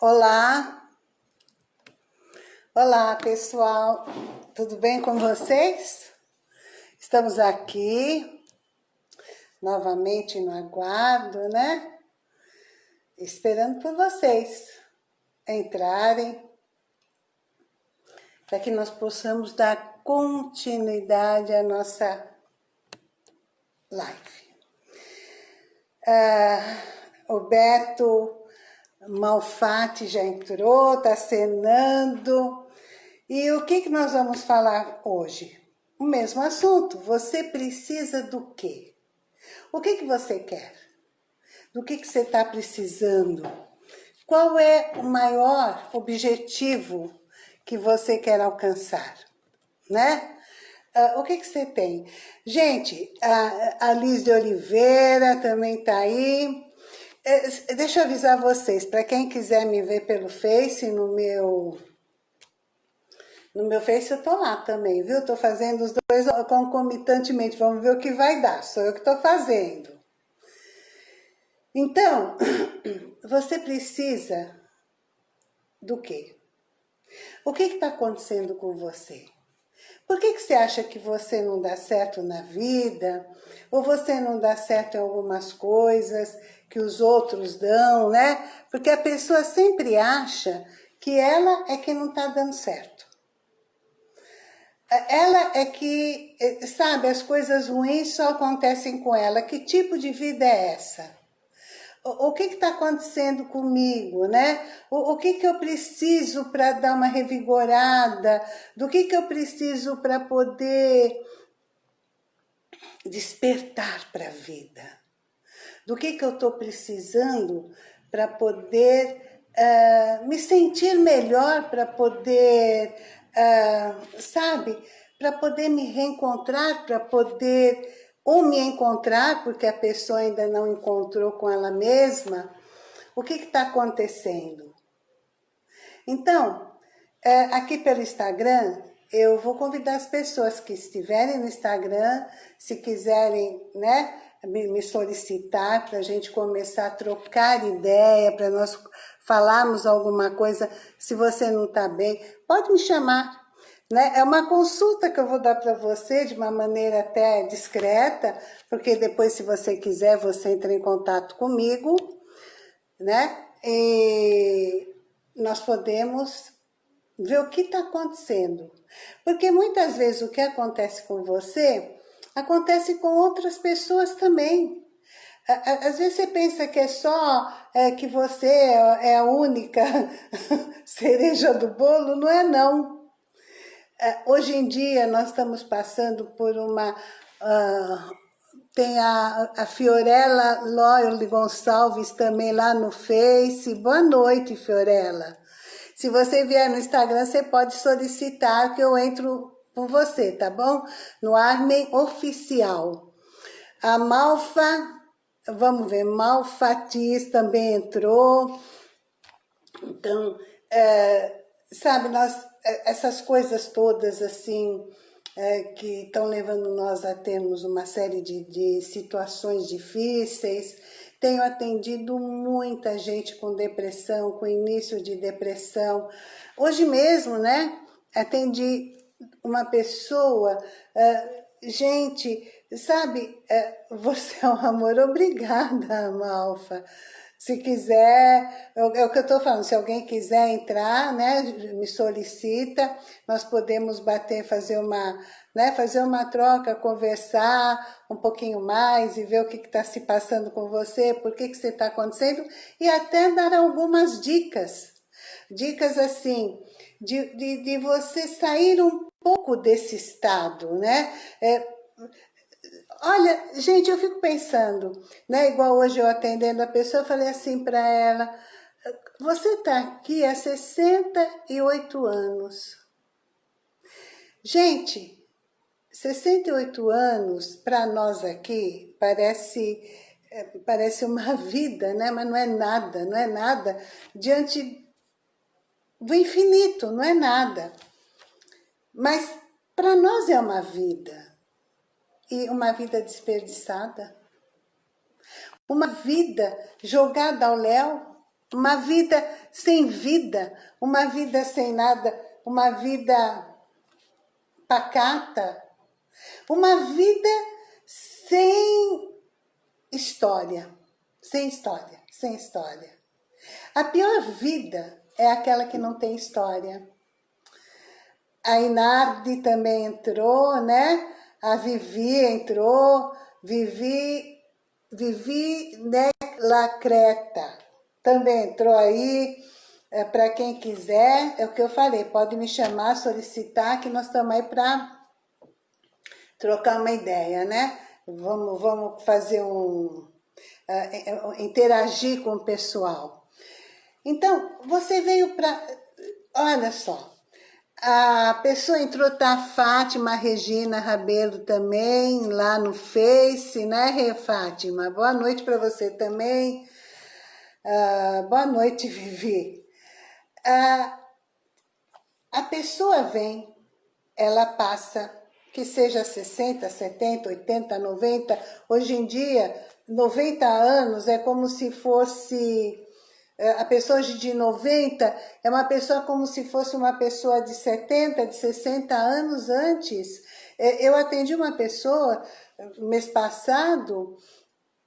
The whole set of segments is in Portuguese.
Olá! Olá, pessoal! Tudo bem com vocês? Estamos aqui, novamente no aguardo, né? Esperando por vocês entrarem, para que nós possamos dar continuidade à nossa live. Ah, o Beto Malfatti já entrou, está cenando. E o que, que nós vamos falar hoje? O mesmo assunto. Você precisa do quê? O que, que você quer? Do que, que você está precisando? Qual é o maior objetivo que você quer alcançar? Né? Uh, o que, que você tem? Gente, a, a Liz de Oliveira também está aí. É, deixa eu avisar vocês, para quem quiser me ver pelo Face, no meu... No meu Face eu tô lá também, viu? Tô fazendo os dois concomitantemente, vamos ver o que vai dar, sou eu que tô fazendo. Então, você precisa do quê? O que está acontecendo com você? Por que, que você acha que você não dá certo na vida? Ou você não dá certo em algumas coisas que os outros dão, né? Porque a pessoa sempre acha que ela é que não está dando certo. Ela é que, sabe, as coisas ruins só acontecem com ela. Que tipo de vida é essa? o que está acontecendo comigo, né? O, o que, que eu preciso para dar uma revigorada? Do que, que eu preciso para poder despertar para a vida? Do que, que eu estou precisando para poder uh, me sentir melhor, para poder, uh, sabe? Para poder me reencontrar, para poder ou me encontrar, porque a pessoa ainda não encontrou com ela mesma, o que está acontecendo? Então, é, aqui pelo Instagram, eu vou convidar as pessoas que estiverem no Instagram, se quiserem né, me, solicitar para a gente começar a trocar ideia, para nós falarmos alguma coisa, se você não está bem, pode me chamar, né? É uma consulta que eu vou dar para você de uma maneira até discreta, porque depois, se você quiser, você entra em contato comigo, né? E nós podemos ver o que está acontecendo. Porque muitas vezes o que acontece com você, acontece com outras pessoas também. Às vezes você pensa que é só é, que você é a única cereja do bolo, não é não. É, hoje em dia nós estamos passando por uma... Uh, tem a, a Fiorella Loyal Gonçalves também lá no Face. Boa noite, Fiorella. Se você vier no Instagram, você pode solicitar que eu entro com você, tá bom? No Armen Oficial. A Malfa, vamos ver, Malfatiz também entrou. Então, é, sabe, nós é, essas coisas todas assim é, que estão levando nós a termos uma série de, de situações difíceis. Tenho atendido muita gente com depressão, com início de depressão. Hoje mesmo, né, atendi uma pessoa, uh, gente, sabe, uh, você é um amor, obrigada, Malfa. Se quiser, é, é o que eu estou falando, se alguém quiser entrar, né, me solicita, nós podemos bater, fazer uma, né, fazer uma troca, conversar um pouquinho mais e ver o que está se passando com você, por que, que você está acontecendo, e até dar algumas dicas. Dicas assim, de, de, de você sair um pouco desse estado, né? É, Olha, gente, eu fico pensando, né? Igual hoje eu atendendo a pessoa, eu falei assim para ela, você está aqui há 68 anos. Gente, 68 anos, para nós aqui, parece, é, parece uma vida, né? Mas não é nada, não é nada diante do infinito, não é nada. Mas para nós é uma vida. E uma vida desperdiçada. Uma vida jogada ao léu, uma vida sem vida, uma vida sem nada, uma vida pacata, uma vida sem história, sem história, sem história. A pior vida é aquela que não tem história. A Inardi também entrou, né? A Vivi entrou, Vivi, Vivi Lacreta também entrou aí. É, para quem quiser, é o que eu falei, pode me chamar, solicitar, que nós estamos aí para trocar uma ideia, né? Vamos, vamos fazer um... Uh, interagir com o pessoal. Então, você veio para... Olha só, a pessoa entrou, tá Fátima Regina Rabelo também, lá no Face, né, Fátima? Boa noite para você também. Uh, boa noite, Vivi. Uh, a pessoa vem, ela passa, que seja 60, 70, 80, 90, hoje em dia, 90 anos é como se fosse a pessoa de 90 é uma pessoa como se fosse uma pessoa de 70, de 60 anos antes. É, eu atendi uma pessoa mês passado,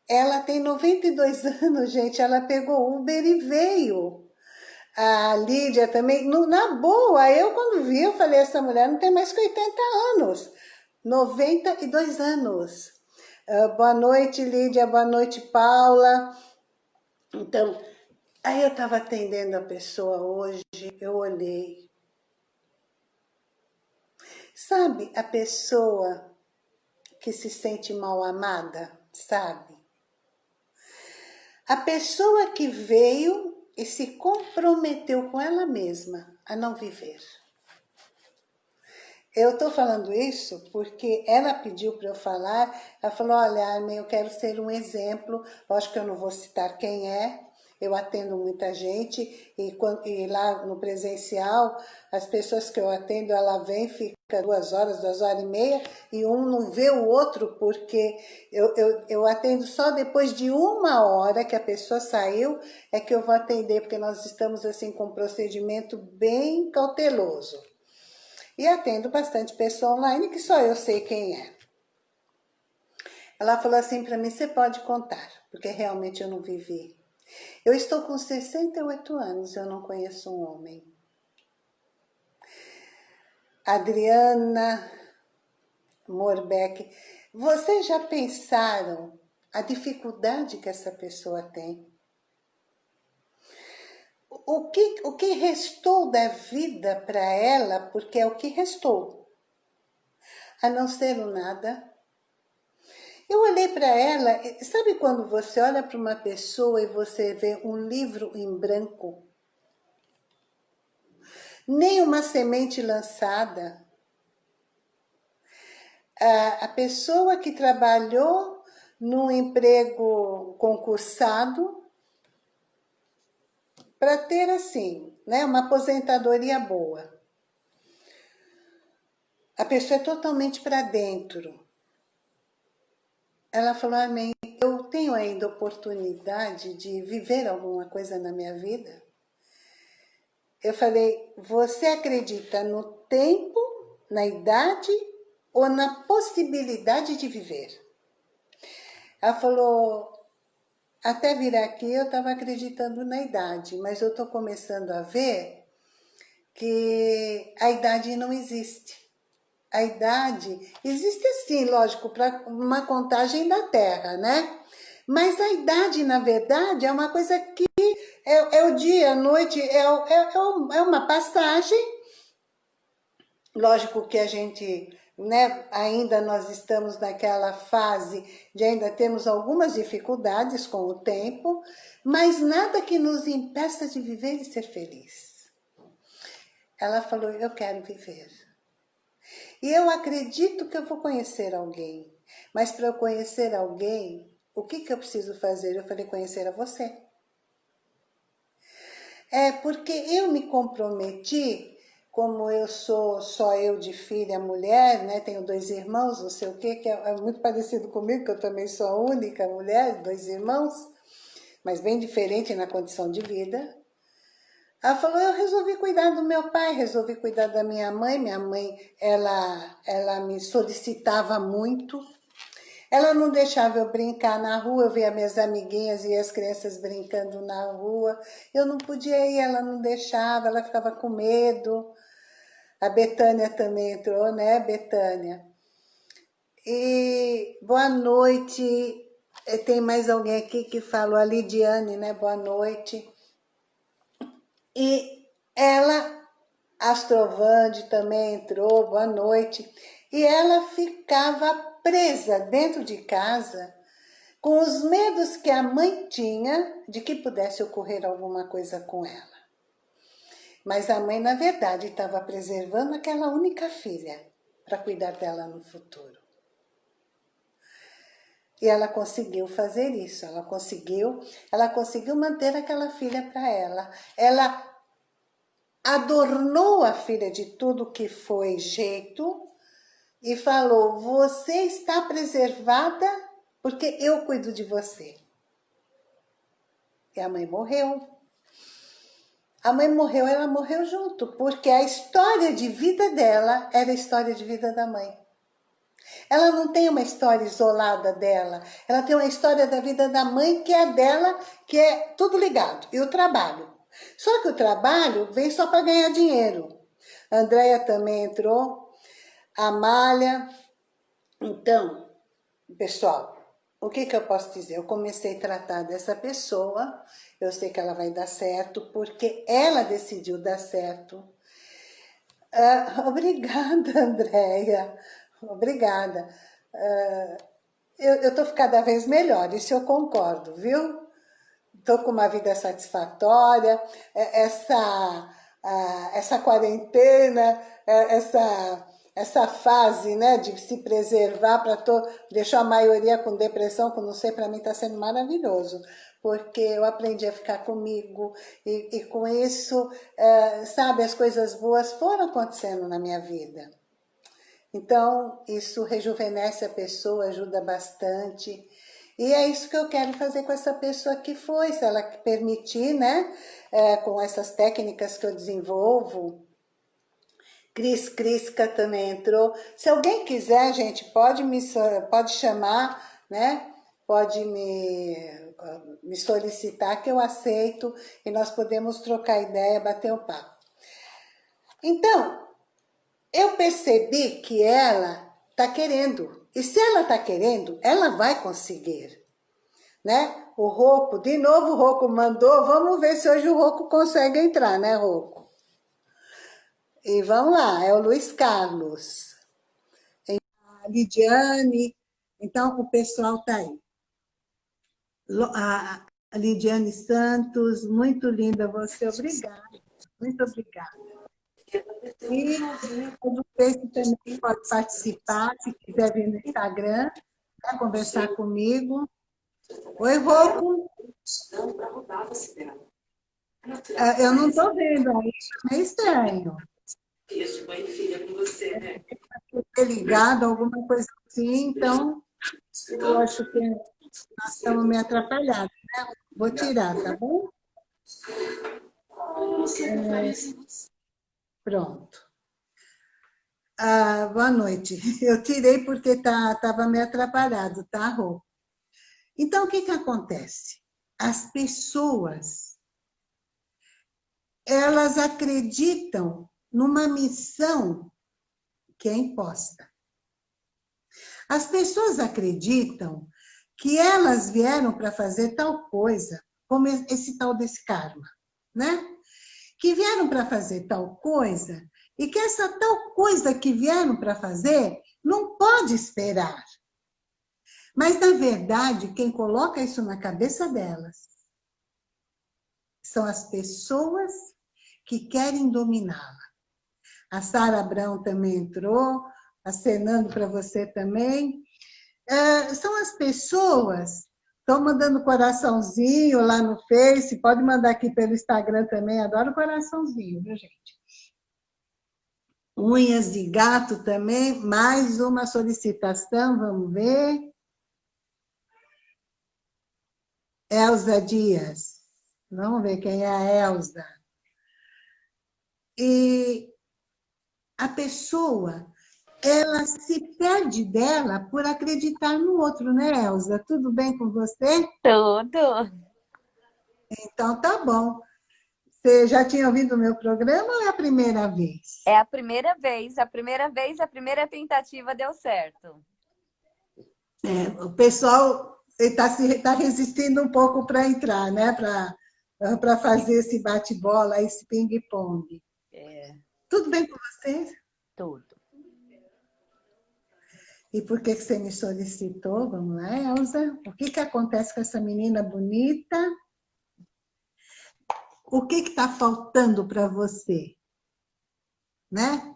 ela tem 92 anos, gente, ela pegou Uber e veio. A Lídia também, na boa, eu quando vi, eu falei, essa mulher não tem mais que 80 anos. 92 anos. Boa noite, Lídia, boa noite, Paula. Então, Aí eu estava atendendo a pessoa hoje, eu olhei. Sabe a pessoa que se sente mal amada, sabe? A pessoa que veio e se comprometeu com ela mesma a não viver. Eu estou falando isso porque ela pediu para eu falar, ela falou, olha, Armin, eu quero ser um exemplo, lógico que eu não vou citar quem é, eu atendo muita gente e, e, lá no presencial, as pessoas que eu atendo, ela vem, fica duas horas, duas horas e meia, e um não vê o outro, porque eu, eu, eu atendo só depois de uma hora que a pessoa saiu, é que eu vou atender, porque nós estamos assim com um procedimento bem cauteloso. E atendo bastante pessoa online, que só eu sei quem é. Ela falou assim para mim, você pode contar, porque realmente eu não vivi. Eu estou com 68 anos, eu não conheço um homem. Adriana Morbeck, vocês já pensaram a dificuldade que essa pessoa tem? O que, o que restou da vida para ela, porque é o que restou, a não ser o nada, eu olhei para ela, sabe quando você olha para uma pessoa e você vê um livro em branco? Nem uma semente lançada. A, pessoa que trabalhou num emprego concursado para ter assim, né, uma aposentadoria boa. A pessoa é totalmente para dentro ela falou, amém, eu tenho ainda oportunidade de viver alguma coisa na minha vida? Eu falei, você acredita no tempo, na idade ou na possibilidade de viver? Ela falou, até vir aqui eu estava acreditando na idade, mas eu estou começando a ver que a idade não existe a idade, existe sim, lógico, para uma contagem da Terra, né? Mas a idade, na verdade, é uma coisa que é, é o dia, a noite, é, é, é uma passagem. Lógico que a gente, né, ainda nós estamos naquela fase de ainda temos algumas dificuldades com o tempo, mas nada que nos impeça de viver e ser feliz. Ela falou, eu quero viver. E eu acredito que eu vou conhecer alguém. Mas para eu conhecer alguém, o que, que eu preciso fazer? Eu falei, conhecer a você. É porque eu me comprometi, como eu sou só eu de filha, mulher, né? Tenho dois irmãos, não sei o quê, que é, é muito parecido comigo, que eu também sou a única mulher, dois irmãos. mas bem diferente na condição de vida. Ela falou, eu resolvi cuidar do meu pai, resolvi cuidar da minha mãe. Minha mãe, ela, ela me solicitava muito. Ela não deixava eu brincar na rua, eu via minhas amiguinhas e as crianças brincando na rua. Eu não podia ir, ela não deixava, ela ficava com medo. A Betânia também entrou, né, Betânia? E boa noite. Tem mais alguém aqui que falou, a Lidiane, né? Boa noite. E ela, Astrovande também entrou, boa noite. E ela ficava presa dentro de casa com os medos que a mãe tinha de que pudesse ocorrer alguma coisa com ela. Mas a mãe, na verdade, estava preservando aquela única filha para cuidar dela no futuro. E ela conseguiu fazer isso, ela conseguiu, ela conseguiu manter aquela filha para ela. Ela adornou a filha de tudo que foi jeito e falou, você está preservada porque eu cuido de você. E a mãe morreu. A mãe morreu, ela morreu junto, porque a história de vida dela era a história de vida da mãe. Ela não tem uma história isolada dela, ela tem uma história da vida da mãe que é dela, que é tudo ligado, e o trabalho. Só que o trabalho vem só para ganhar dinheiro. A Andréia também entrou, a Amália. Então, pessoal, o que, que eu posso dizer? Eu comecei a tratar dessa pessoa, eu sei que ela vai dar certo, porque ela decidiu dar certo. Uh, obrigada, Andréia. Obrigada. Uh, eu estou cada vez melhor, isso eu concordo, viu? Estou com uma vida satisfatória, é, essa, essa quarentena, é, essa, essa fase né, de se preservar para deixar a maioria com depressão, que não sei, para mim está sendo maravilhoso, porque eu aprendi a ficar comigo e, e com isso, uh, sabe, as coisas boas foram acontecendo na minha vida. Então, isso rejuvenesce a pessoa, ajuda bastante. E é isso que eu quero fazer com essa pessoa que foi, se ela permitir, né? É, com essas técnicas que eu desenvolvo. Cris Crisca também entrou. Se alguém quiser, gente, pode me pode chamar, né? Pode me, me solicitar que eu aceito e nós podemos trocar ideia, bater o papo. Então, eu percebi que ela está querendo. E se ela está querendo, ela vai conseguir. Né? O Roco, de novo o Roco mandou, vamos ver se hoje o Roco consegue entrar, né, Roco? E vamos lá, é o Luiz Carlos. A Lidiane, então o pessoal está aí. A Lidiane Santos, muito linda você, obrigada, muito obrigada. E o Face também pode participar, se quiser vir no Instagram, né, conversar comigo. Oi, Rocco. É, eu não estou vendo aí, é estranho. Isso, mãe e filha com você, né? ligado, alguma coisa assim, então eu acho que nós estamos meio atrapalhados, né? Vou tirar, tá bom? É, Pronto. Ah, boa noite. Eu tirei porque estava tá, meio atrapalhado, tá, Rô? Então, o que, que acontece? As pessoas, elas acreditam numa missão que é imposta. As pessoas acreditam que elas vieram para fazer tal coisa, como esse tal desse karma, né? Que vieram para fazer tal coisa e que essa tal coisa que vieram para fazer não pode esperar. Mas, na verdade, quem coloca isso na cabeça delas são as pessoas que querem dominá-la. A Sara Abrão também entrou, acenando para você também. É, são as pessoas Estão mandando coraçãozinho lá no Face, pode mandar aqui pelo Instagram também, adoro coraçãozinho, viu, gente? Unhas de gato também, mais uma solicitação, vamos ver. Elza Dias. Vamos ver quem é a Elza. E a pessoa, ela se perde dela por acreditar no outro, né, Elza? Tudo bem com você? Tudo. Então, tá bom. Você já tinha ouvido o meu programa ou é a primeira vez? É a primeira vez. A primeira vez, a primeira tentativa deu certo. É, o pessoal está tá resistindo um pouco para entrar, né? Para fazer esse bate-bola, esse ping-pong. É. Tudo bem com vocês? Tudo. E por que, que você me solicitou? Vamos lá, Elza. O que, que acontece com essa menina bonita? O que está faltando para você? Né?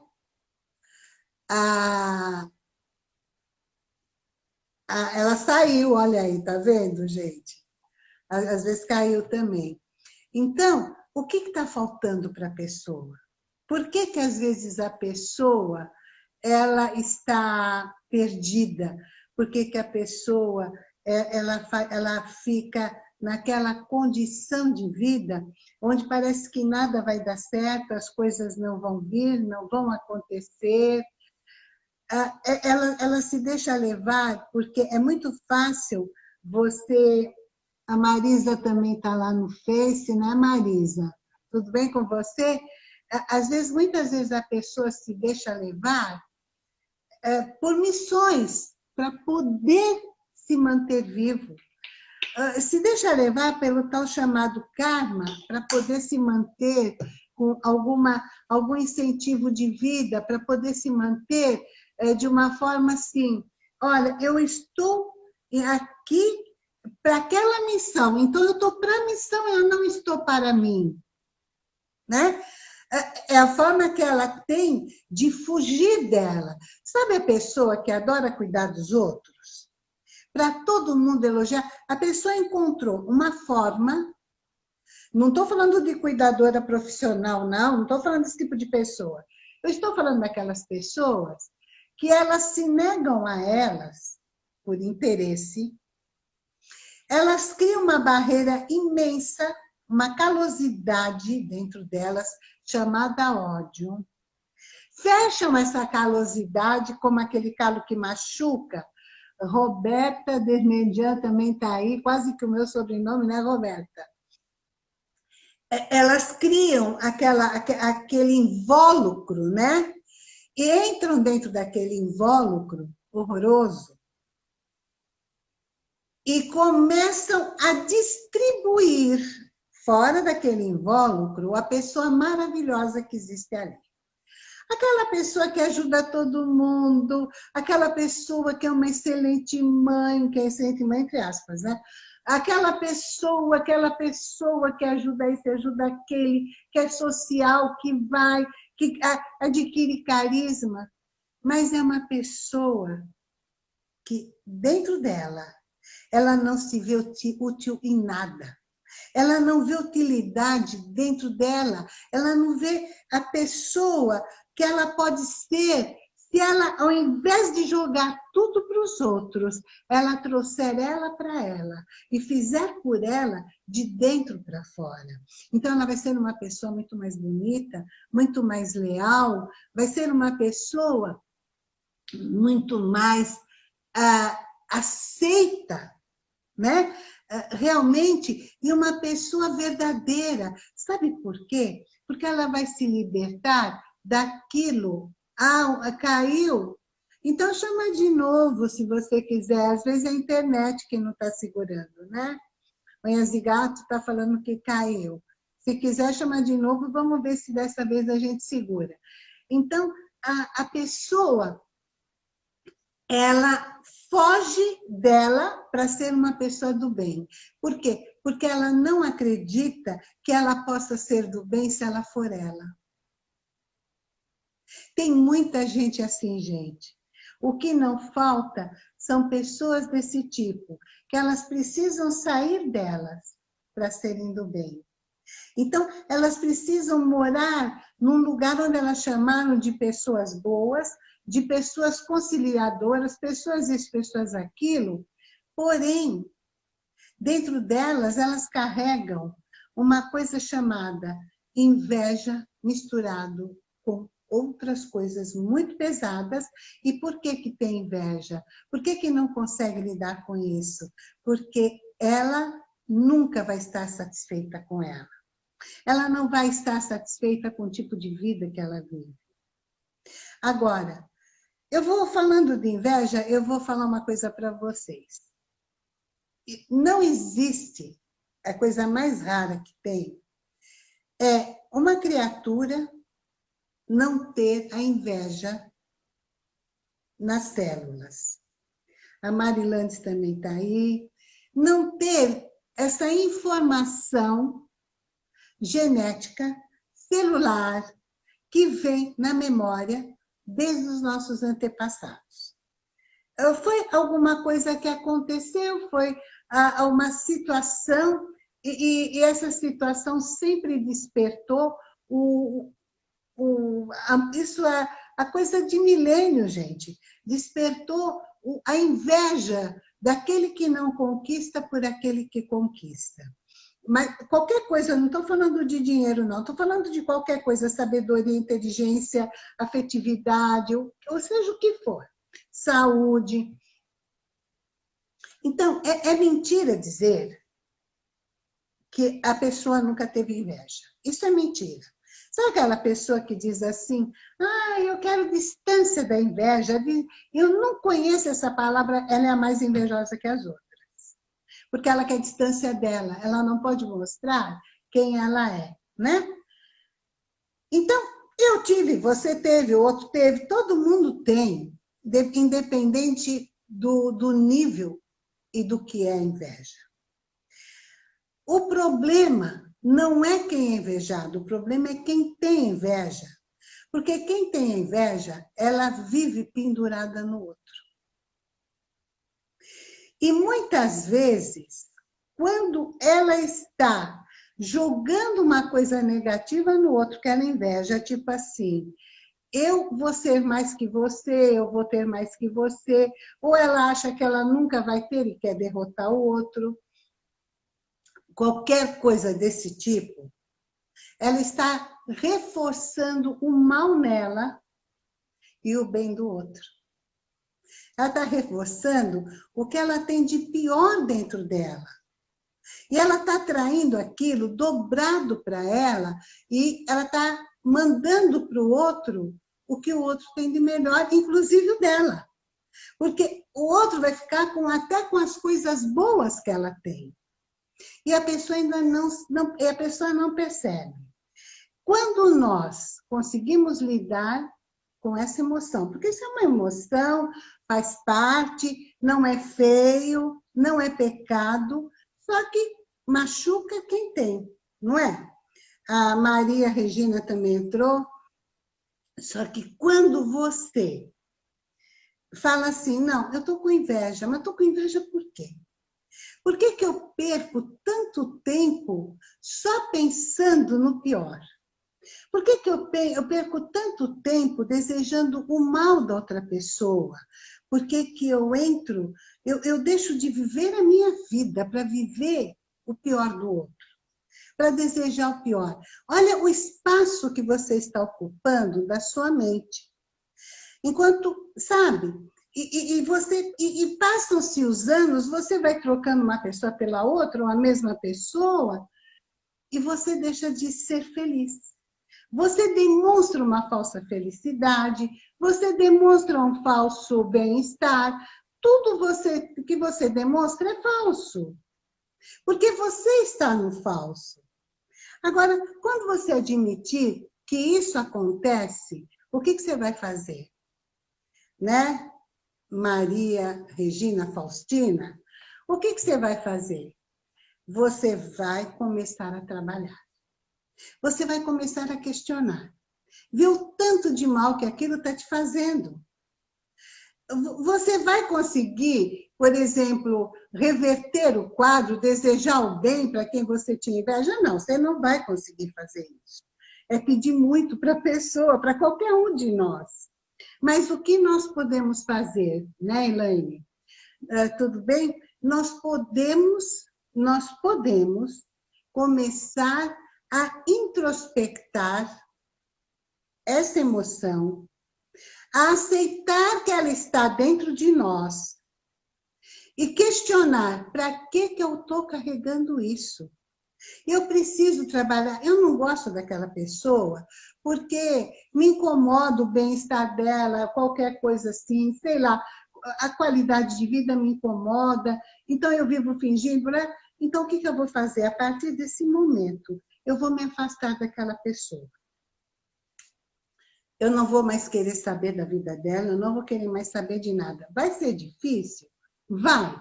Ela saiu, olha aí, tá vendo, gente? Às vezes caiu também. Então, o que está faltando para a pessoa? Por que, que às vezes a pessoa ela está perdida? Por que, que a pessoa é, ela, ela fica naquela condição de vida onde parece que nada vai dar certo, as coisas não vão vir, não vão acontecer. Ah, é, ela, ela se deixa levar, porque é muito fácil você... A Marisa também está lá no Face, né, Marisa? Tudo bem com você? Às vezes, muitas vezes a pessoa se deixa levar é, por missões para poder se manter vivo. Ah, se deixa levar pelo tal chamado karma para poder se manter com alguma, algum incentivo de vida, para poder se manter é, de uma forma assim, olha, eu estou aqui para aquela missão, então eu estou para a missão, eu não estou para mim. Né? É, é a forma que ela tem de fugir dela. Sabe a pessoa que adora cuidar dos outros? para todo mundo elogiar. A pessoa encontrou uma forma, não estou falando de cuidadora profissional, não, não estou falando desse tipo de pessoa. Eu estou falando daquelas pessoas que elas se negam a elas por interesse, elas criam uma barreira imensa, uma calosidade dentro delas, chamada ódio. Fecham essa calosidade como aquele calo que machuca, Roberta Dermedian também está aí, quase que o meu sobrenome, né, Roberta? É, elas criam aquela, aquele invólucro, né? E entram dentro daquele invólucro horroroso e começam a distribuir fora daquele invólucro a pessoa maravilhosa que existe ali. Aquela pessoa que ajuda todo mundo, aquela pessoa que é uma excelente mãe, que é excelente mãe entre aspas, né? Aquela pessoa, aquela pessoa que ajuda esse, ajuda aquele, que é social, que vai, que adquire carisma, mas é uma pessoa que dentro dela, ela não se vê útil em nada. Ela não vê utilidade dentro dela, ela não vê a pessoa que ela pode ser se ela, ao invés de jogar tudo para os outros, ela trouxer ela para ela e fizer por ela de dentro para fora. Então, ela vai ser uma pessoa muito mais bonita, muito mais leal, vai ser uma pessoa muito mais ah, aceita, né? Ah, realmente, e uma pessoa verdadeira. Sabe por quê? Porque ela vai se libertar daquilo. Ah, caiu? Então chama de novo, se você quiser. Às vezes é a internet que não está segurando, né? Manhãs de Gato está falando que caiu. Se quiser chamar de novo, vamos ver se dessa vez a gente segura. Então, a, a pessoa, ela foge dela para ser uma pessoa do bem. Por quê? Porque ela não acredita que ela possa ser do bem se ela for ela. Tem muita gente assim, gente. O que não falta são pessoas desse tipo, que elas precisam sair delas para serem do bem. Então, elas precisam morar num lugar onde elas chamaram de pessoas boas, de pessoas conciliadoras, pessoas isso, pessoas aquilo, porém, dentro delas, elas carregam uma coisa chamada inveja misturado com outras coisas muito pesadas. E por que que tem inveja? Por que que não consegue lidar com isso? Porque ela nunca vai estar satisfeita com ela. Ela não vai estar satisfeita com o tipo de vida que ela vive. Agora, eu vou falando de inveja, eu vou falar uma coisa para vocês. Não existe, a coisa mais rara que tem, é uma criatura não ter a inveja nas células. A Marilandes também está aí. Não ter essa informação genética, celular, que vem na memória desde os nossos antepassados. Eh, foi alguma coisa que aconteceu, foi uma situação, e, essa situação sempre despertou o, o, a, isso é a coisa de milênio, gente. Despertou a inveja daquele que não conquista por aquele que conquista. Mas qualquer coisa, eu não estou falando de dinheiro, não. Estou falando de qualquer coisa, sabedoria, inteligência, afetividade, ou, ou seja o que for. Saúde. Então, é, é mentira dizer que a pessoa nunca teve inveja. Isso é mentira. Sabe aquela pessoa que diz assim, ah, eu quero distância da inveja, eu não conheço essa palavra, ela é a mais invejosa que as outras. Porque ela quer distância dela, ela não pode mostrar quem ela é, né? Então, eu tive, você teve, o outro teve, todo mundo tem, independente do, do nível e do que é inveja. O problema não é quem é invejado, o problema é quem tem inveja. Porque quem tem inveja, ela vive pendurada no outro. E muitas vezes, quando ela está jogando uma coisa negativa no outro que ela inveja, tipo assim, eu vou ser mais que você, eu vou ter mais que você, ou ela acha que ela nunca vai ter e quer derrotar o outro, qualquer coisa desse tipo, ela está reforçando o mal nela e o bem do outro. Ela está reforçando o que ela tem de pior dentro dela. E ela está traindo aquilo dobrado para ela e ela está mandando para o outro o que o outro tem de melhor, inclusive o dela. Porque o outro vai ficar com, até com as coisas boas que ela tem. E a pessoa ainda não, não, a pessoa não percebe. Quando nós conseguimos lidar com essa emoção, porque isso é uma emoção, faz parte, não é feio, não é pecado, só que machuca quem tem, não é? A Maria Regina também entrou, só que quando você fala assim, não, eu estou com inveja, mas estou com inveja por quê? Por que, que eu perco tanto tempo só pensando no pior? Por que, que eu, perco tanto tempo desejando o mal da outra pessoa? Por que, que eu entro, eu, eu deixo de viver a minha vida para viver o pior do outro? Para desejar o pior. Olha o espaço que você está ocupando da sua mente. Enquanto, sabe, e, e, você e, e passam-se os anos, você vai trocando uma pessoa pela outra, ou a mesma pessoa, e você deixa de ser feliz. Você demonstra uma falsa felicidade, você demonstra um falso bem-estar, tudo você, que você demonstra é falso. Porque você está no falso. Agora, quando você admitir que isso acontece, o que, que você vai fazer? Né? Maria Regina Faustina, o que, que você vai fazer? Você vai começar a trabalhar. Você vai começar a questionar. Vê o tanto de mal que aquilo está te fazendo. Você vai conseguir, por exemplo, reverter o quadro, desejar o bem para quem você tinha inveja? Não, você não vai conseguir fazer isso. É pedir muito para a pessoa, para qualquer um de nós. Mas o que nós podemos fazer, né, Elaine? Uh, tudo bem? Nós podemos nós podemos começar a introspectar essa emoção, a aceitar que ela está dentro de nós e questionar para que, que eu estou carregando isso. Eu preciso trabalhar, eu não gosto daquela pessoa porque me incomoda o bem-estar dela, qualquer coisa assim, sei lá, a qualidade de vida me incomoda, então eu vivo fingindo, né? Então o que, que eu vou fazer? A partir desse momento, eu vou me afastar daquela pessoa. Eu não vou mais querer saber da vida dela, eu não vou querer mais saber de nada. Vai ser difícil? Vai.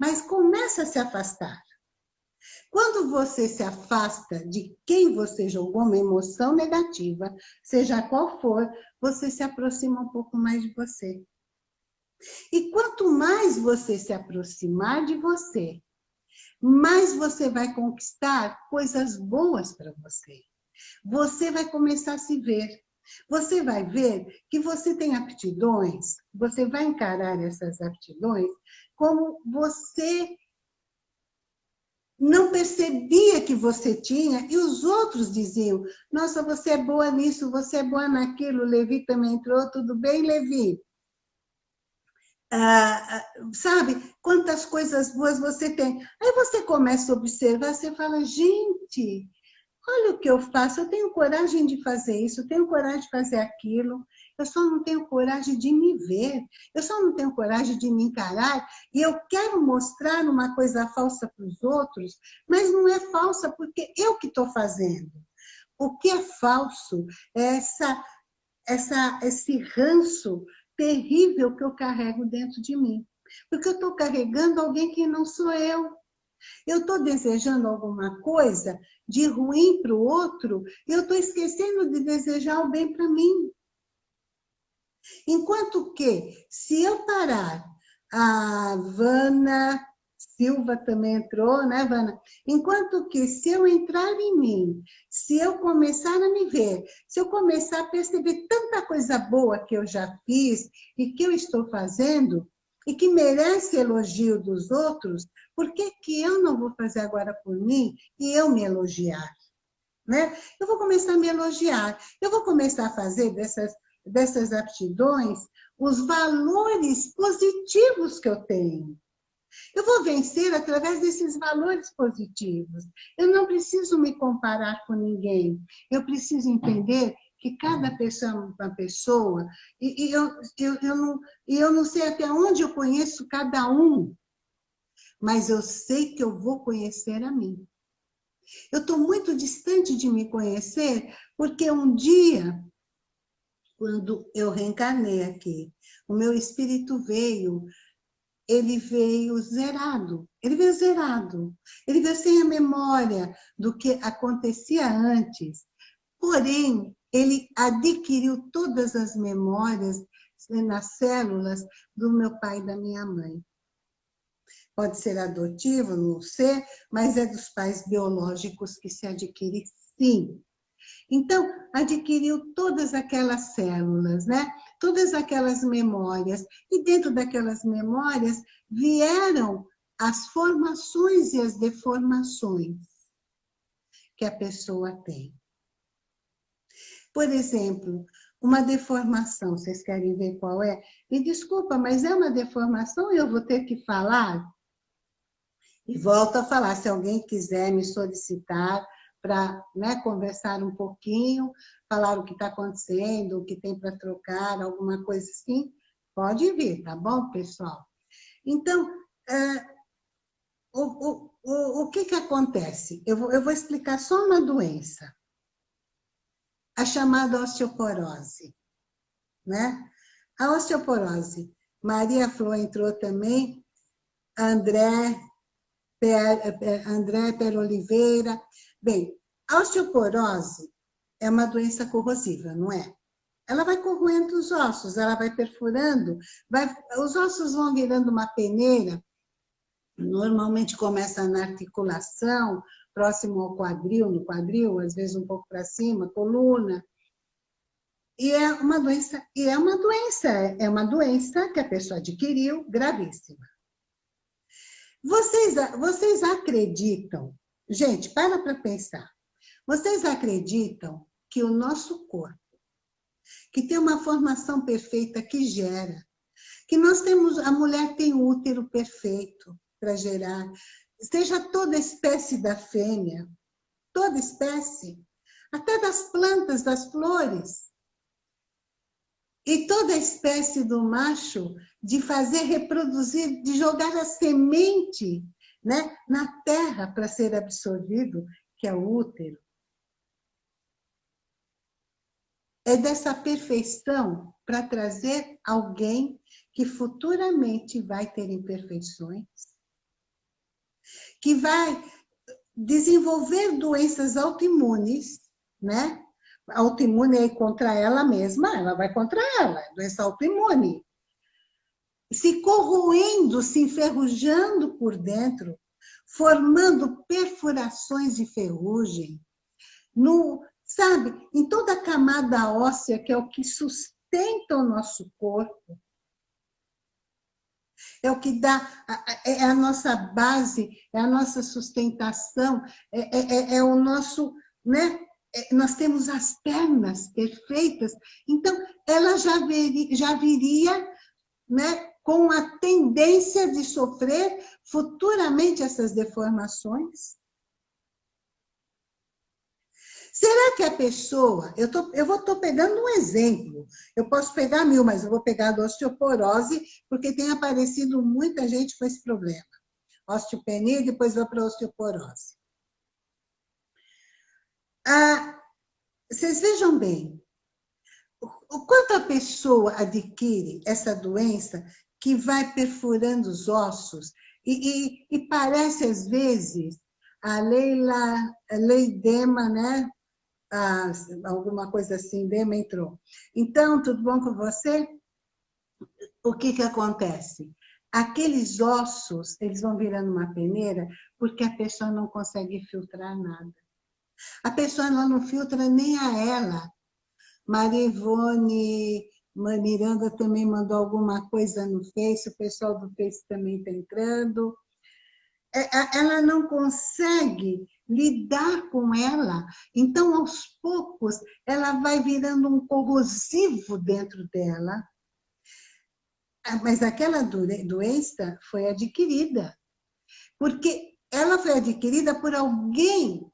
Mas começa a se afastar. Quando você se afasta de quem você jogou uma emoção negativa, seja qual for, você se aproxima um pouco mais de você. E quanto mais você se aproximar de você, mais você vai conquistar coisas boas para você. Você vai começar a se ver. Você vai ver que você tem aptidões, você vai encarar essas aptidões como você não percebia que você tinha, e os outros diziam, nossa, você é boa nisso, você é boa naquilo, Levi também entrou, tudo bem, Levi? Ah, ah, sabe, quantas coisas boas você tem. Aí você começa a observar, você fala, gente, olha o que eu faço, eu tenho coragem de fazer isso, eu tenho coragem de fazer aquilo, eu só não tenho coragem de me ver, eu só não tenho coragem de me encarar, e eu quero mostrar uma coisa falsa para os outros, mas não é falsa porque eu que estou fazendo. O que é falso é essa, essa, esse ranço terrível que eu carrego dentro de mim. Porque eu estou carregando alguém que não sou eu. Eu estou desejando alguma coisa de ruim para o outro eu estou esquecendo de desejar o bem para mim. Enquanto que, se eu parar, a Vana Silva também entrou, né, Vana? Enquanto que, se eu entrar em mim, se eu começar a me ver, se eu começar a perceber tanta coisa boa que eu já fiz e que eu estou fazendo, e que merece elogio dos outros, por que, que eu não vou fazer agora por mim e eu me elogiar? Né? Eu vou começar a me elogiar, eu vou começar a fazer dessas dessas aptidões os valores positivos que eu tenho. Eu vou vencer através desses valores positivos. Eu não preciso me comparar com ninguém. Eu preciso entender que cada pessoa é uma pessoa e, e eu, eu, eu, não, eu não sei até onde eu conheço cada um, mas eu sei que eu vou conhecer a mim. Eu estou muito distante de me conhecer porque um dia quando eu reencarnei aqui. O meu espírito veio, ele veio zerado, ele veio zerado, ele veio sem a memória do que acontecia antes. Porém, ele adquiriu todas as memórias nas células do meu pai e da minha mãe. Pode ser adotivo, não sei, mas é dos pais biológicos que se adquire sim. Então, adquiriu todas aquelas células, né? todas aquelas memórias. E dentro daquelas memórias vieram as formações e as deformações que a pessoa tem. Por exemplo, uma deformação, vocês querem ver qual é? Me desculpa, mas é uma deformação e eu vou ter que falar? E volto a falar, se alguém quiser me solicitar para né, conversar um pouquinho, falar o que está acontecendo, o que tem para trocar, alguma coisa assim, pode vir, tá bom, pessoal? Então, é, o, o, o, o que, que acontece? Eu vou, eu vou explicar só uma doença, a chamada osteoporose. Né? A osteoporose, Maria Flor entrou também, André, André Per Oliveira, Bem, a osteoporose é uma doença corrosiva, não é? Ela vai corroendo os ossos, ela vai perfurando, vai, os ossos vão virando uma peneira, normalmente começa na articulação, próximo ao quadril, no quadril, às vezes um pouco para cima, coluna. E é uma doença, e é uma doença, é uma doença que a pessoa adquiriu gravíssima. Vocês, vocês acreditam, gente, para para pensar. Vocês acreditam que o nosso corpo, que tem uma formação perfeita que gera, que nós temos, a mulher tem o útero perfeito para gerar, seja toda espécie da fêmea, toda espécie, até das plantas, das flores, e toda espécie do macho de fazer reproduzir, de jogar a semente né, na terra para ser absorvido, que é o útero. É dessa perfeição para trazer alguém que futuramente vai ter imperfeições, que vai desenvolver doenças autoimunes, né? Autoimune é contra ela mesma, ela vai contra ela, doença autoimune se corroendo, se enferrujando por dentro, formando perfurações de ferrugem, no, sabe, em toda a camada óssea, que é o que sustenta o nosso corpo, é o que dá, é a nossa base, é a nossa sustentação, é, é, é, é o nosso, né? É, nós temos as pernas perfeitas, então ela já, veria, já viria né, com a tendência de sofrer futuramente essas deformações? Será que a pessoa, eu, tô, eu vou tô pegando um exemplo, eu posso pegar mil, mas eu vou pegar a osteoporose, porque tem aparecido muita gente com esse problema. Osteopenia, depois vou para a osteoporose. Ah, vocês vejam bem, o quanto a pessoa adquire essa doença que vai perfurando os ossos e, e, e parece, às vezes, a Leila, a lei Dema, né? Ah, alguma coisa assim, Dema entrou. Então, tudo bom com você? O que que acontece? Aqueles ossos, eles vão virando uma peneira porque a pessoa não consegue filtrar nada. A pessoa não filtra nem a ela. Maria Ivone Miranda também mandou alguma coisa no Face, o pessoal do Face também está entrando. É, ela não consegue lidar com ela, então, aos poucos, ela vai virando um corrosivo dentro dela. Ah, mas aquela doença foi adquirida, porque ela foi adquirida por alguém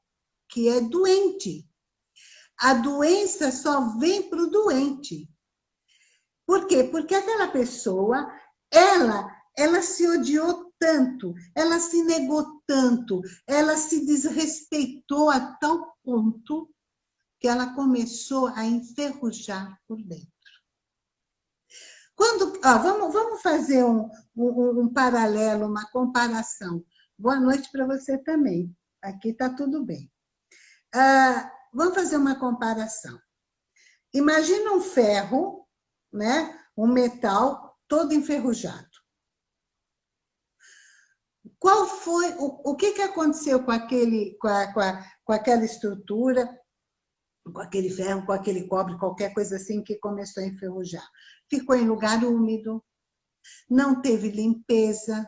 que é doente. A doença só vem para o doente. Por quê? Porque aquela pessoa, ela, ela se odiou tanto, ela se negou tanto, ela se desrespeitou a tal ponto que ela começou a enferrujar por dentro. Quando, ó, vamos, vamos fazer um, um, um paralelo, uma comparação. Boa noite para você também. Aqui está tudo bem. Ah, vamos fazer uma comparação. Imagina um ferro né? um metal todo enferrujado. Qual foi, o, o que, que aconteceu com, aquele, com, a, com, a, com aquela estrutura, com aquele ferro, com aquele cobre, qualquer coisa assim que começou a enferrujar? Ficou em lugar úmido, não teve limpeza,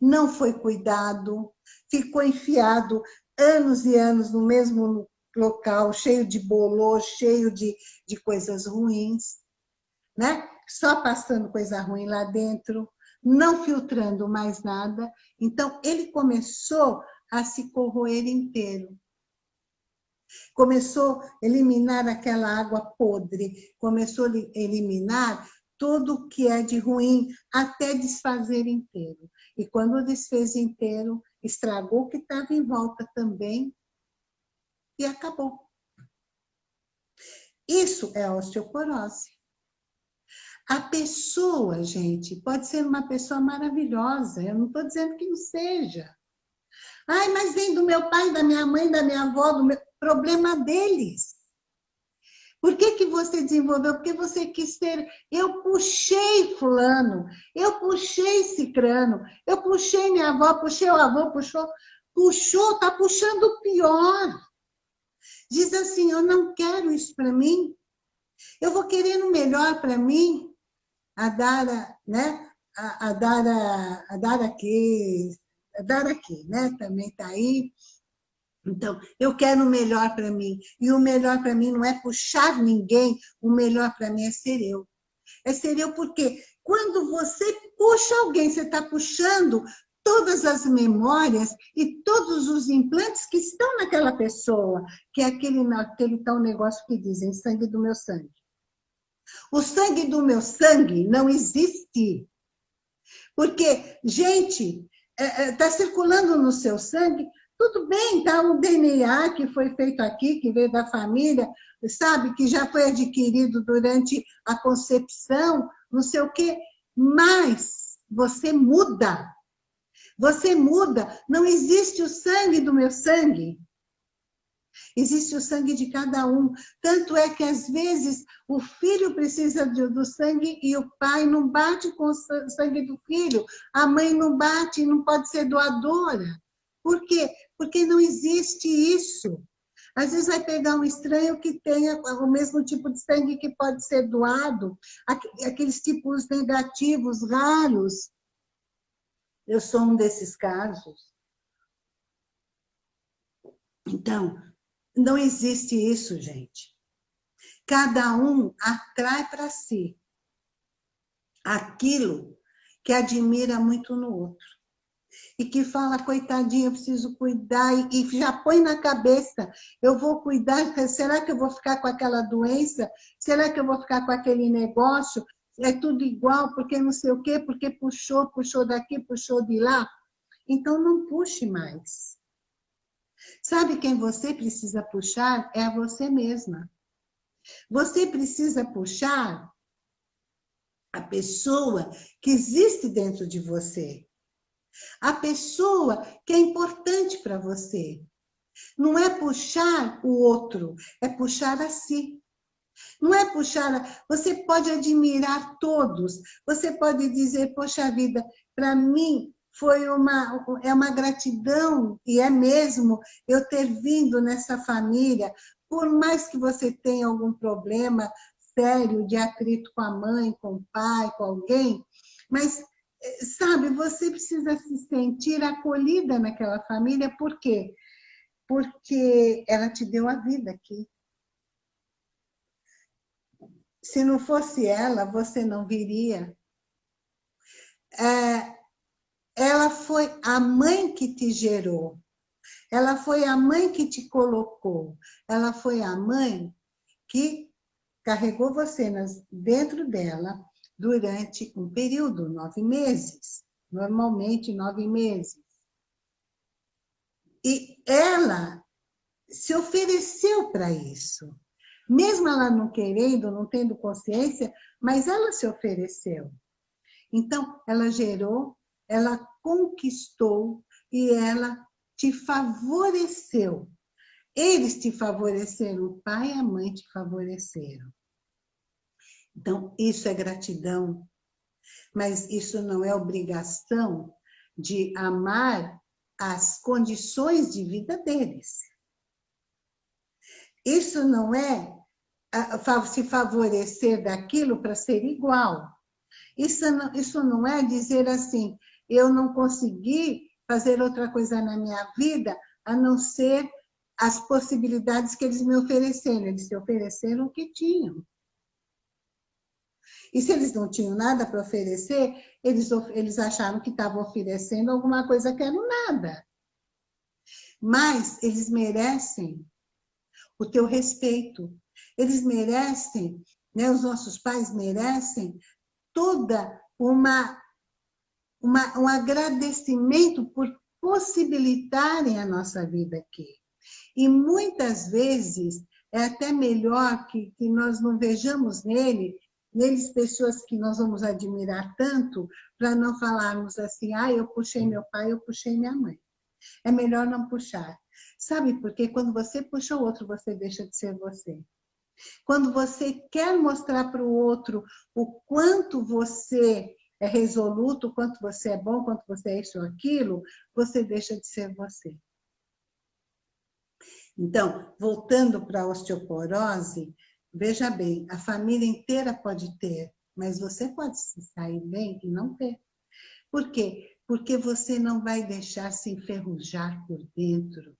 não foi cuidado, ficou enfiado anos e anos no mesmo local, cheio de bolô, cheio de, de coisas ruins né? Só passando coisa ruim lá dentro, não filtrando mais nada. Então, ele começou a se corroer inteiro. Começou a eliminar aquela água podre, começou a eliminar tudo o que é de ruim, até desfazer inteiro. E quando desfez inteiro, estragou o que estava em volta também e acabou. Isso é osteoporose. A pessoa, gente, pode ser uma pessoa maravilhosa, eu não estou dizendo que não seja. Ai, mas vem do meu pai, da minha mãe, da minha avó, do meu... problema deles. Por que, que você desenvolveu? Porque você quis ter... Eu puxei fulano, eu puxei cicrano, eu puxei minha avó, puxei o avô, puxou... Puxou, está puxando o pior. Diz assim, eu não quero isso para mim. Eu vou querendo melhor para mim a Dara, né? A, a Dara, a Dara aqui, Dara aqui, né? Também está aí. Então, eu quero o melhor para mim. E o melhor para mim não é puxar ninguém, o melhor para mim é ser eu. É ser eu porque quando você puxa alguém, você está puxando todas as memórias e todos os implantes que estão naquela pessoa, que é aquele, aquele tal negócio que dizem, sangue do meu sangue. O sangue do meu sangue não existe. Porque, gente, está é, é, circulando no seu sangue, tudo bem, tá o DNA que foi feito aqui, que veio da família, sabe, que já foi adquirido durante a concepção, não sei o quê, mas você muda. Você muda. Não existe o sangue do meu sangue. Existe o sangue de cada um. Tanto é que, às vezes, o filho precisa do sangue e o pai não bate com o sangue do filho. A mãe não bate, não pode ser doadora. Por quê? Porque não existe isso. Às vezes vai pegar um estranho que tenha o mesmo tipo de sangue que pode ser doado, aqueles tipos negativos, raros. Eu sou um desses casos. Então, não existe isso, gente. Cada um atrai para si aquilo que admira muito no outro e que fala, coitadinha, eu preciso cuidar, e, e já põe na cabeça, eu vou cuidar, será que eu vou ficar com aquela doença? Será que eu vou ficar com aquele negócio? É tudo igual, porque não sei o quê, porque puxou, puxou daqui, puxou de lá. Então não puxe mais. Sabe quem você precisa puxar? É a você mesma. Você precisa puxar a pessoa que existe dentro de você. A pessoa que é importante para você. Não é puxar o outro, é puxar a si. Não é puxar... Você pode admirar todos. Você pode dizer, poxa vida, para mim foi uma, é uma gratidão, e é mesmo, eu ter vindo nessa família, por mais que você tenha algum problema sério de atrito com a mãe, com o pai, com alguém, mas sabe, você precisa se sentir acolhida naquela família, por quê? Porque ela te deu a vida aqui. Se não fosse ela, você não viria. É, ela foi a mãe que te gerou. Ela foi a mãe que te colocou. Ela foi a mãe que carregou você dentro dela durante um período, nove meses, normalmente nove meses. E ela se ofereceu para isso. Mesmo ela não querendo, não tendo consciência, mas ela se ofereceu. Então, ela gerou, ela conquistou e ela te favoreceu. Eles te favoreceram, o pai e a mãe te favoreceram. Então, isso é gratidão. Mas isso não é obrigação de amar as condições de vida deles. Isso não é se favorecer daquilo para ser igual. Isso não, isso não é dizer assim, eu não consegui fazer outra coisa na minha vida a não ser as possibilidades que eles me ofereceram. Eles se ofereceram o que tinham. E se eles não tinham nada para oferecer, eles, eles acharam que estavam oferecendo alguma coisa que era nada. Mas eles merecem o teu respeito. Eles merecem, né, os nossos pais merecem toda uma, uma, um agradecimento por possibilitarem a nossa vida aqui. E muitas vezes é até melhor que, que nós não vejamos nele neles pessoas que nós vamos admirar tanto, para não falarmos assim, ah, eu puxei meu pai, eu puxei minha mãe. É melhor não puxar. Sabe por quê? Quando você puxa o outro, você deixa de ser você. Quando você quer mostrar para o outro o quanto você é resoluto, quanto você é bom, quanto você é isso ou aquilo, você deixa de ser você. Então, voltando para a osteoporose, Veja bem, a família inteira pode ter, mas você pode se sair bem e não ter. Por quê? porque você não vai deixar se enferrujar por dentro.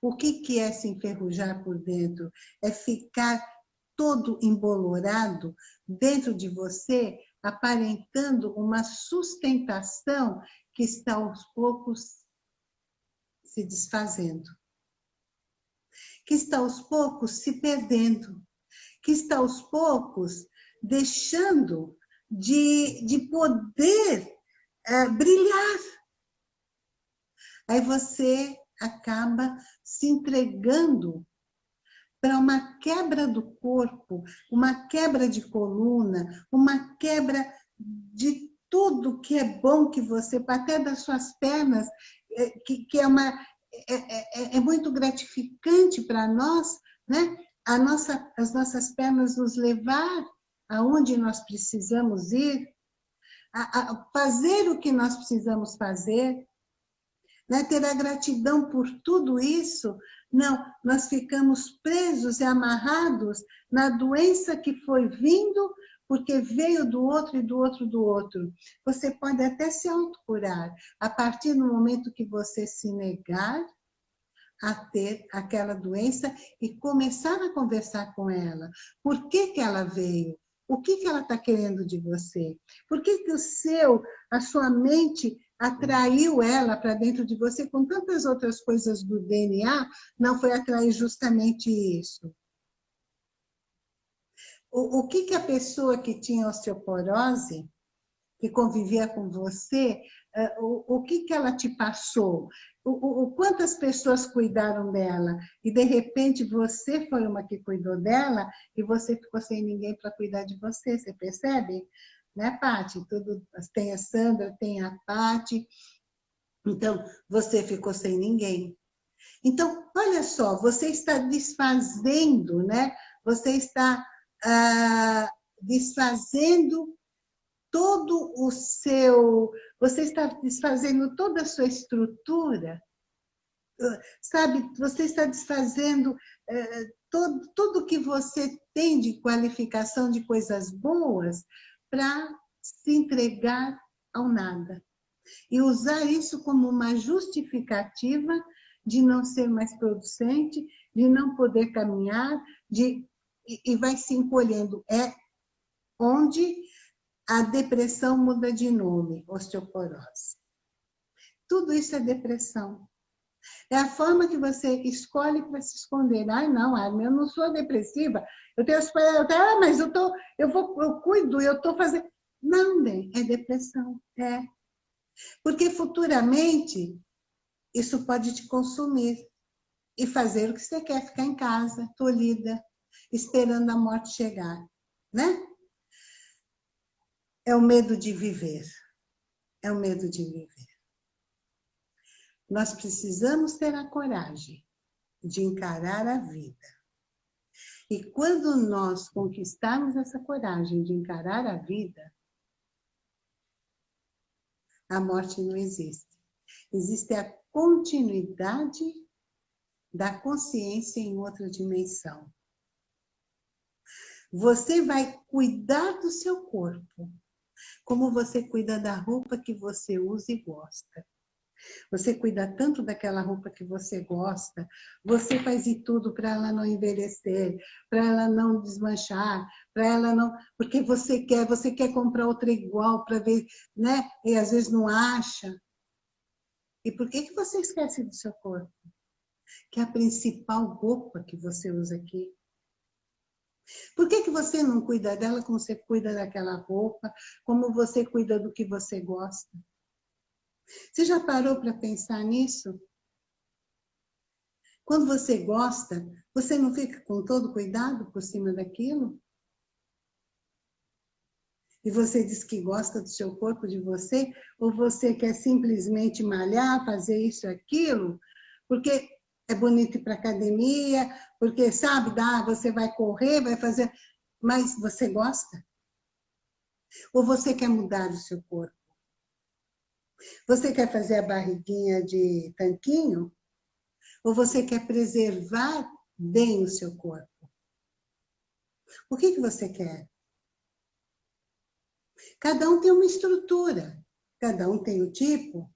O que, que é se enferrujar por dentro? É ficar todo embolorado dentro de você, aparentando uma sustentação que está aos poucos se desfazendo. Que está aos poucos se perdendo. Que está aos poucos deixando de, de poder é, brilhar. Aí você acaba se entregando para uma quebra do corpo, uma quebra de coluna, uma quebra de tudo que é bom que você, até das suas pernas, é, que, que é, uma, é, é, é muito gratificante para nós, né? A nossa, as nossas pernas nos levar aonde nós precisamos ir, a, a fazer o que nós precisamos fazer, né? ter a gratidão por tudo isso. Não, nós ficamos presos e amarrados na doença que foi vindo, porque veio do outro e do outro do outro. Você pode até se autocurar, a partir do momento que você se negar a ter aquela doença e começar a conversar com ela. Por que, que ela veio? O que, que ela está querendo de você? Por que, que o seu, a sua mente atraiu ela para dentro de você com tantas outras coisas do DNA, não foi atrair justamente isso? O, o que, que a pessoa que tinha osteoporose, que convivia com você, uh, o, o que, que ela te passou? O, o, quantas pessoas cuidaram dela e de repente você foi uma que cuidou dela e você ficou sem ninguém para cuidar de você, você percebe? Né, Pati? Tudo, tem a Sandra, tem a Pati. Então, você ficou sem ninguém. Então, olha só, você está desfazendo, né? Você está ah, desfazendo todo o seu... Você está desfazendo toda a sua estrutura, sabe? Você está desfazendo eh, todo, tudo que você tem de qualificação de coisas boas para se entregar ao nada. E usar isso como uma justificativa de não ser mais producente, de não poder caminhar, de, e, vai se encolhendo. É onde a depressão muda de nome, osteoporose. Tudo isso é depressão. É a forma que você escolhe para se esconder. Ai, não, eu não sou depressiva. Eu tenho, eu tenho ah, mas eu, tô, eu, vou, eu cuido, eu estou fazendo... Não, bem, é depressão, é. Porque futuramente isso pode te consumir e fazer o que você quer, ficar em casa, tolhida, esperando a morte chegar, né? é o medo de viver. É o medo de viver. Nós precisamos ter a coragem de encarar a vida. E quando nós conquistarmos essa coragem de encarar a vida, a morte não existe. Existe a continuidade da consciência em outra dimensão. Você vai cuidar do seu corpo, como você cuida da roupa que você usa e gosta. Você cuida tanto daquela roupa que você gosta, você faz de tudo para ela não envelhecer, para ela não desmanchar, para ela não... Porque você quer, você quer comprar outra igual para ver, né? E às vezes não acha. E por que, que você esquece do seu corpo? Que é a principal roupa que você usa aqui. Por que, que você não cuida dela como você cuida daquela roupa, como você cuida do que você gosta? Você já parou para pensar nisso? Quando você gosta, você não fica com todo cuidado por cima daquilo? E você diz que gosta do seu corpo, de você, ou você quer simplesmente malhar, fazer isso, aquilo, porque é bonito ir para academia, porque, sabe, dá, você vai correr, vai fazer... Mas você gosta? Ou você quer mudar o seu corpo? Você quer fazer a barriguinha de tanquinho? Ou você quer preservar bem o seu corpo? O que, que você quer? Cada um tem uma estrutura. cada um tem o tipo,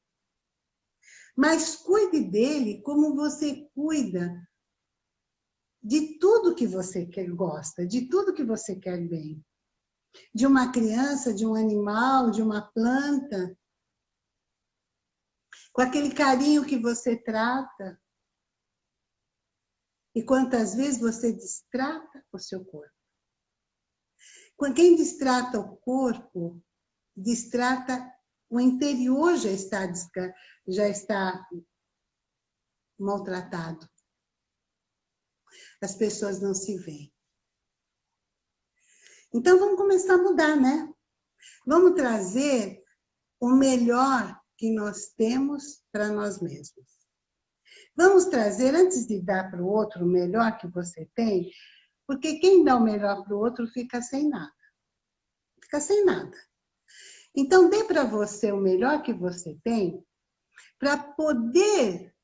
mas cuide dele como você cuida de tudo que você quer, gosta, de tudo que você quer bem. De uma criança, de um animal, de uma planta. Com aquele carinho que você trata. E quantas vezes você distrata o seu corpo. Quem distrata o corpo, distrata o interior já está, já está maltratado. As pessoas não se veem. Então, vamos começar a mudar, né? Vamos trazer o melhor que nós temos para nós mesmos. Vamos trazer, antes de dar para o outro o melhor que você tem, porque quem dá o melhor para o outro fica sem nada. Fica sem nada. Então, dê para você o melhor que você tem, para poder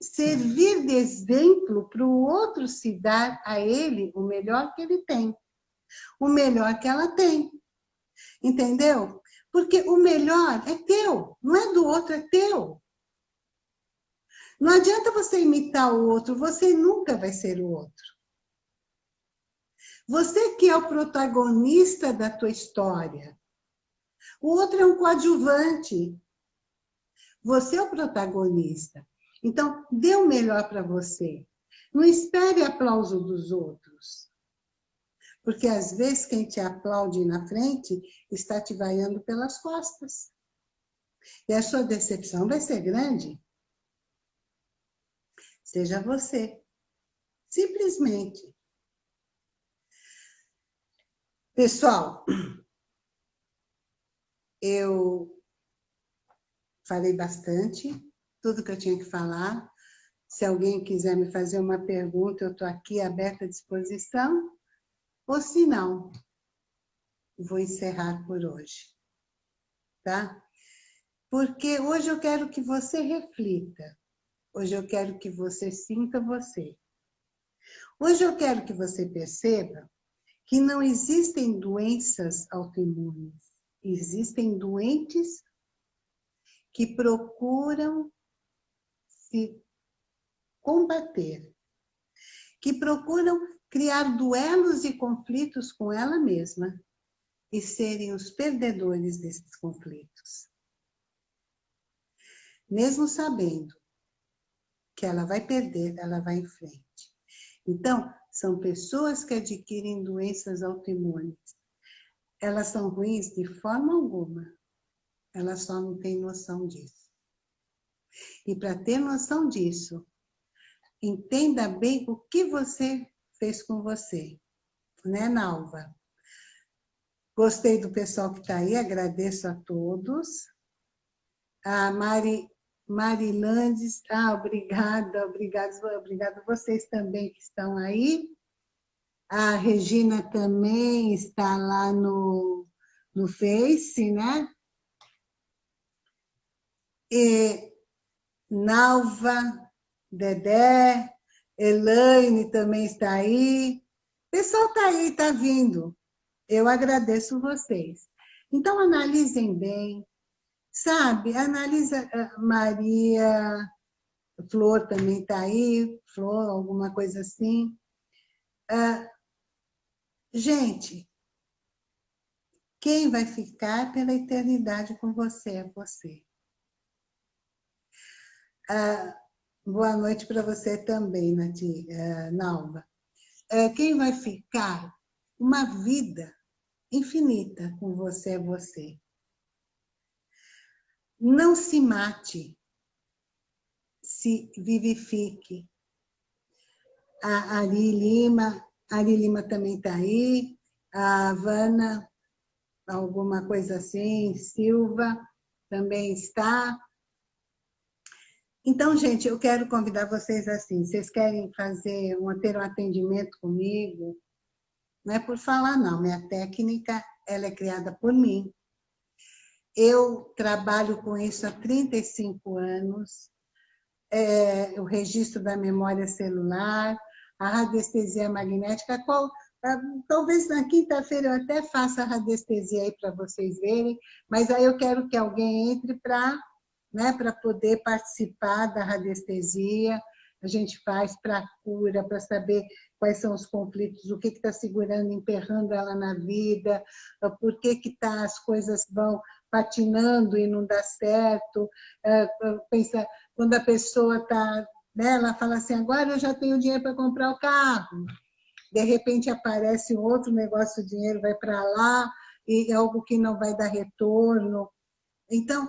servir de exemplo para o outro se dar a ele o melhor que ele tem, o melhor que ela tem. Entendeu? Porque o melhor é teu, não é do outro, é teu. Não adianta você imitar o outro, você nunca vai ser o outro. Você que é o protagonista da tua história, o outro é um coadjuvante. Você é o protagonista. Então, dê o melhor para você. Não espere aplauso dos outros. Porque, às vezes, quem te aplaude na frente está te vaiando pelas costas. E a sua decepção vai ser grande. Seja você. Simplesmente. Pessoal, eu falei bastante, tudo que eu tinha que falar. Se alguém quiser me fazer uma pergunta, eu estou aqui aberta à disposição. Ou se não, vou encerrar por hoje. Tá? Porque hoje eu quero que você reflita. Hoje eu quero que você sinta você. Hoje eu quero que você perceba que não existem doenças autoimunes existem doentes que procuram se combater, que procuram criar duelos e conflitos com ela mesma e serem os perdedores desses conflitos. Mesmo sabendo que ela vai perder, ela vai em frente. Então, são pessoas que adquirem doenças autoimunes elas são ruins de forma alguma. Elas só não têm noção disso. E para ter noção disso, entenda bem o que você fez com você. Né, Nalva? Gostei do pessoal que está aí, agradeço a todos. A Mari, Marilandes, ah, obrigada, obrigada, a vocês também que estão aí. A Regina também está lá no, no Face, né? E Nalva, Dedé, Elaine também está aí. O pessoal está aí, está vindo. Eu agradeço vocês. Então, analisem bem, sabe? Analisa ah, Maria, Flor também está aí, Flor, alguma coisa assim. Uh, Gente, quem vai ficar pela eternidade com você é você. Ah, boa noite para você também, Nati, ah, Nalva. Ah, quem vai ficar uma vida infinita com você é você. Não se mate, se vivifique. A Ari Lima Ari Lima também está aí, a Havana, alguma coisa assim, Silva também está. Então, gente, eu quero convidar vocês assim, vocês querem fazer, um, ter um atendimento comigo? Não é por falar, não. Minha técnica, ela é criada por mim. Eu trabalho com isso há 35 anos. É, o registro da memória celular, a radiestesia magnética, qual, talvez na quinta-feira eu até faça a radiestesia aí para vocês verem, mas aí eu quero que alguém entre para né, poder participar da radiestesia. A gente faz para cura, para saber quais são os conflitos, o que está segurando, emperrando ela na vida, ah, por que, que tá, as coisas vão patinando e não dá certo. Ah, pensa, quando a pessoa está, né, ela fala assim, agora eu já tenho dinheiro para comprar o carro de repente aparece outro negócio, o dinheiro vai para lá, e é algo que não vai dar retorno. Então,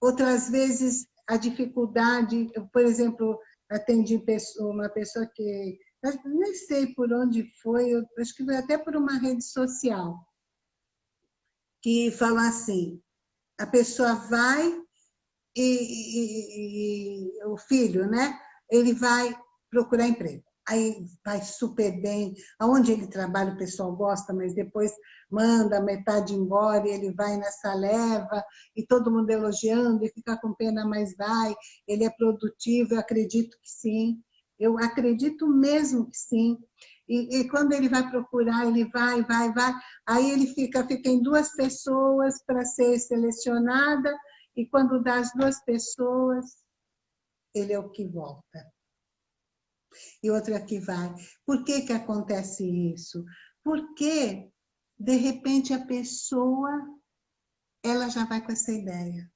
outras vezes, a dificuldade, por exemplo, atendi uma pessoa que, nem sei por onde foi, acho que foi até por uma rede social, que fala assim, a pessoa vai e, e, e o filho, né? Ele vai procurar emprego aí vai super bem. Aonde ele trabalha, o pessoal gosta, mas depois manda metade embora e ele vai nessa leva e todo mundo elogiando e fica com pena, mas vai. Ele é produtivo, eu acredito que sim. Eu acredito mesmo que sim. E, e, quando ele vai procurar, ele vai, vai, vai. Aí ele fica, fica em duas pessoas para ser selecionada e quando dá as duas pessoas, ele é o que volta e outra que vai. Por que que acontece isso? Porque, de repente, a pessoa, ela já vai com essa ideia.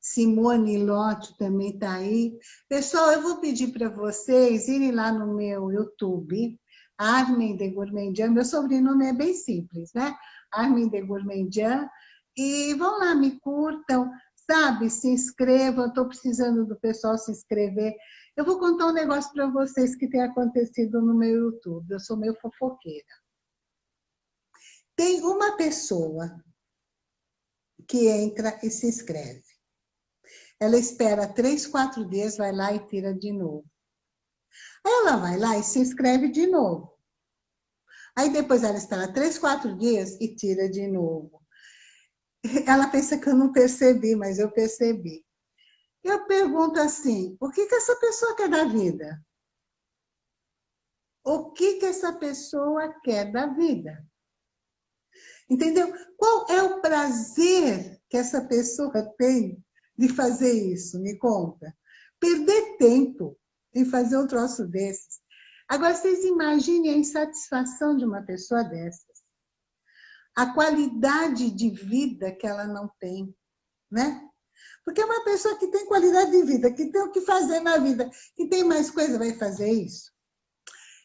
Simone Lotto também está aí. Pessoal, eu vou pedir para vocês irem lá no meu YouTube, Armin de Gourmandian, meu sobrenome é bem simples, né? Armin de Gourmandian, e vão lá, me curtam, sabe? Se inscrevam, estou precisando do pessoal se inscrever. Eu vou contar um negócio para vocês que tem acontecido no meu YouTube. Eu sou meio fofoqueira. Tem uma pessoa que entra e se inscreve. Ela espera três, quatro dias, vai lá e tira de novo. Ela vai lá e se inscreve de novo. Aí depois ela espera três, quatro dias e tira de novo. Ela pensa que eu não percebi, mas eu percebi. Eu pergunto assim, o que, que essa pessoa quer da vida? O que, que essa pessoa quer da vida? Entendeu? Qual é o prazer que essa pessoa tem de fazer isso? Me conta. Perder tempo em fazer um troço desses. Agora, vocês imaginem a insatisfação de uma pessoa dessas. A qualidade de vida que ela não tem, né? Porque é uma pessoa que tem qualidade de vida, que tem o que fazer na vida, que tem mais coisa, vai fazer isso.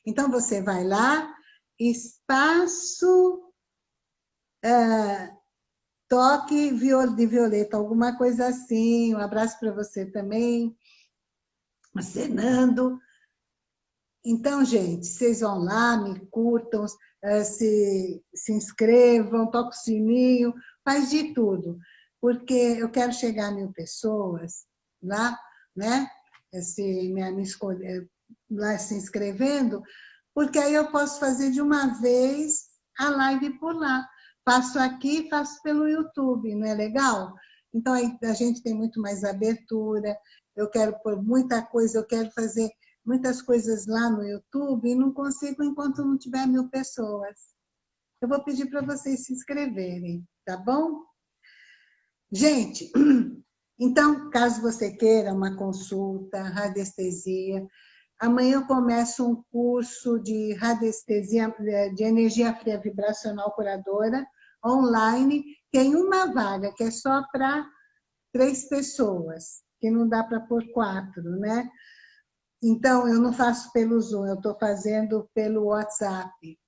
Então, você vai lá, espaço, é, toque de violeta, alguma coisa assim. Um abraço para você também, acenando. Então, gente, vocês vão lá, me curtam, é, se, se inscrevam, toquem o sininho, faz de tudo porque eu quero chegar a mil pessoas lá, né? Se me, me escolher, lá se inscrevendo, porque aí eu posso fazer de uma vez a live por lá. Faço aqui, faço pelo YouTube, não é legal? Então a gente tem muito mais abertura, eu quero pôr muita coisa, eu quero fazer muitas coisas lá no YouTube e não consigo enquanto não tiver mil pessoas. Eu vou pedir para vocês se inscreverem, tá bom? Gente, então, caso você queira uma consulta, radiestesia, amanhã eu começo um curso de radiestesia, de energia fria vibracional curadora, online, tem uma vaga que é só para três pessoas, que não dá para pôr quatro, né? Então, eu não faço pelo Zoom, eu estou fazendo pelo WhatsApp.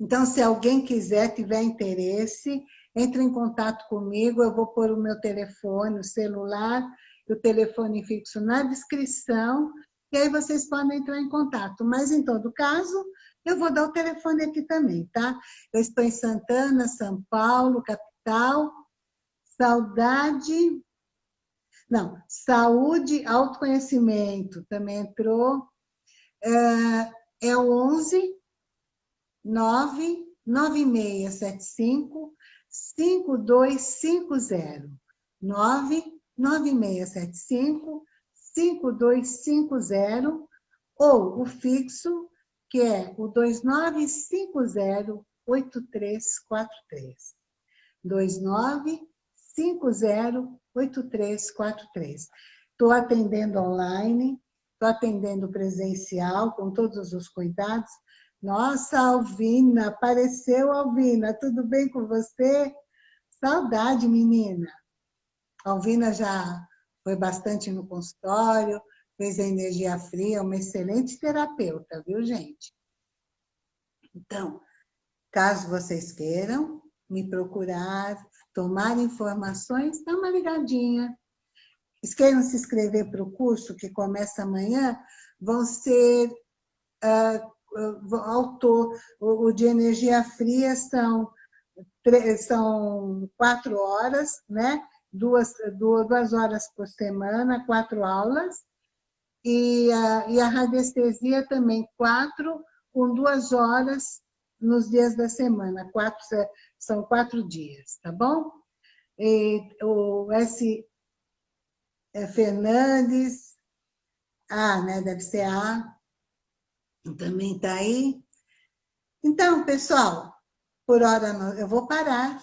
Então, se alguém quiser, tiver interesse, entre em contato comigo, eu vou pôr o meu telefone, o celular, o telefone fixo na descrição, e aí vocês podem entrar em contato. Mas, em todo caso, eu vou dar o telefone aqui também, tá? Eu estou em Santana, São Paulo, capital. Saudade... Não, saúde, autoconhecimento também entrou. É, é o 11 9 9675 5250 99675 5250 ou o fixo que é o 29508343. 29508343. Estou atendendo online, estou atendendo presencial, com todos os cuidados. Nossa, Alvina, apareceu Alvina, tudo bem com você? Saudade, menina. Alvina já foi bastante no consultório, fez a energia fria, uma excelente terapeuta, viu, gente? Então, caso vocês queiram me procurar, tomar informações, dá uma ligadinha. Queiram se inscrever para o curso que começa amanhã, vão ser uh, autor, o, de energia fria são, são quatro horas, né? Duas, duas horas por semana, quatro aulas, e a, e a radiestesia também, quatro, com duas horas nos dias da semana, quatro, são quatro dias, tá bom? E o S. É Fernandes, ah, né, deve ser A, também está aí. Então, pessoal, por hora eu vou parar.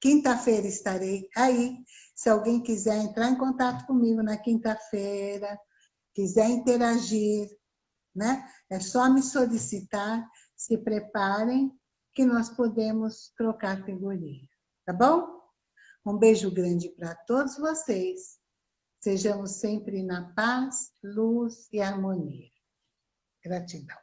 Quinta-feira estarei aí. Se alguém quiser entrar em contato comigo na quinta-feira, quiser interagir, né? É só me solicitar, se preparem, que nós podemos trocar figurinha, tá bom? Um beijo grande para todos vocês. Sejamos sempre na paz, luz e harmonia. Gratidão.